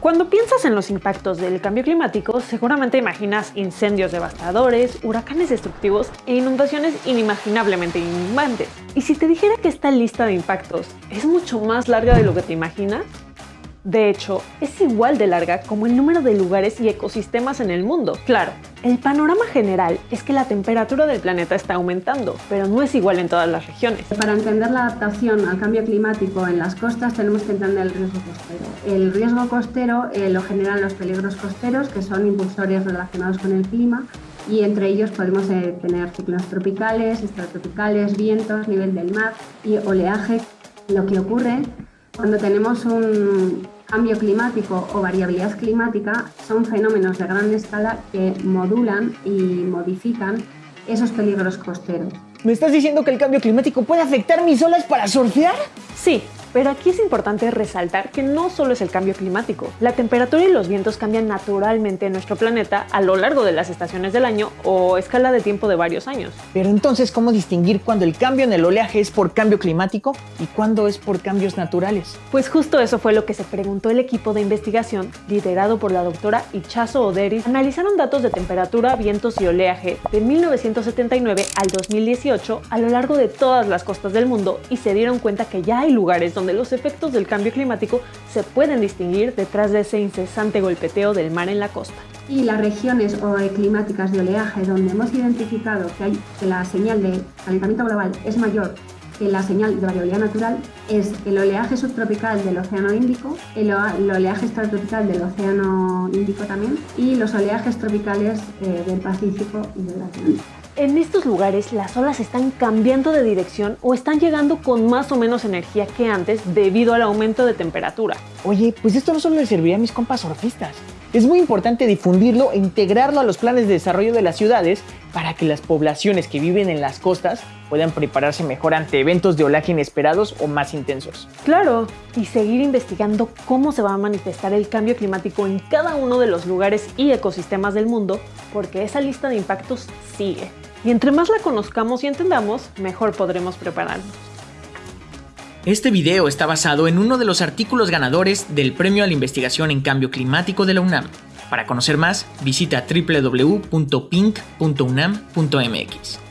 Cuando piensas en los impactos del cambio climático, seguramente imaginas incendios devastadores, huracanes destructivos e inundaciones inimaginablemente inundantes. Y si te dijera que esta lista de impactos es mucho más larga de lo que te imaginas, de hecho, es igual de larga como el número de lugares y ecosistemas en el mundo. Claro, el panorama general es que la temperatura del planeta está aumentando, pero no es igual en todas las regiones. Para entender la adaptación al cambio climático en las costas tenemos que entender el riesgo costero. El riesgo costero eh, lo generan los peligros costeros, que son impulsores relacionados con el clima, y entre ellos podemos eh, tener ciclones tropicales, extratropicales, vientos, nivel del mar y oleaje. Lo que ocurre cuando tenemos un cambio climático o variabilidad climática, son fenómenos de gran escala que modulan y modifican esos peligros costeros. ¿Me estás diciendo que el cambio climático puede afectar mis olas para surfear? Sí, pero aquí es importante resaltar que no solo es el cambio climático. La temperatura y los vientos cambian naturalmente en nuestro planeta a lo largo de las estaciones del año o escala de tiempo de varios años. Pero entonces, ¿cómo distinguir cuando el cambio en el oleaje es por cambio climático y cuándo es por cambios naturales? Pues justo eso fue lo que se preguntó el equipo de investigación liderado por la doctora Ichazo Oderis. Analizaron datos de temperatura, vientos y oleaje de 1979 al 2018 a lo largo de todas las costas del mundo y se dieron cuenta que ya hay lugares donde los efectos del cambio climático se pueden distinguir detrás de ese incesante golpeteo del mar en la costa. Y las regiones climáticas de oleaje donde hemos identificado que, hay, que la señal de calentamiento global es mayor que la señal de variabilidad natural es el oleaje subtropical del Océano Índico, el, oleaje extratropical del Océano Índico también y los oleajes tropicales eh, del Pacífico y del Atlántico. En estos lugares las olas están cambiando de dirección o están llegando con más o menos energía que antes debido al aumento de temperatura. Oye, pues esto no solo le serviría a mis compas surfistas. Es muy importante difundirlo e integrarlo a los planes de desarrollo de las ciudades para que las poblaciones que viven en las costas puedan prepararse mejor ante eventos de olaje inesperados o más intensos. Claro, y seguir investigando cómo se va a manifestar el cambio climático en cada uno de los lugares y ecosistemas del mundo, porque esa lista de impactos sigue. Y entre más la conozcamos y entendamos, mejor podremos prepararnos. Este video está basado en uno de los artículos ganadores del Premio a la Investigación en Cambio Climático de la UNAM. Para conocer más, visita www.pink.unam.mx.